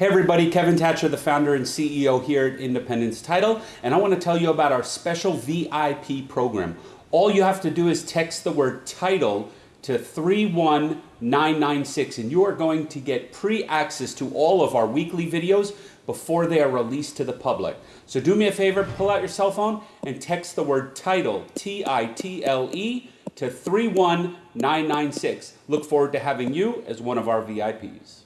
Hey everybody, Kevin Thatcher, the founder and CEO here at Independence Title, and I want to tell you about our special VIP program. All you have to do is text the word title to 31996 and you are going to get pre-access to all of our weekly videos before they are released to the public. So do me a favor, pull out your cell phone and text the word title, T-I-T-L-E, to 31996. Look forward to having you as one of our VIPs.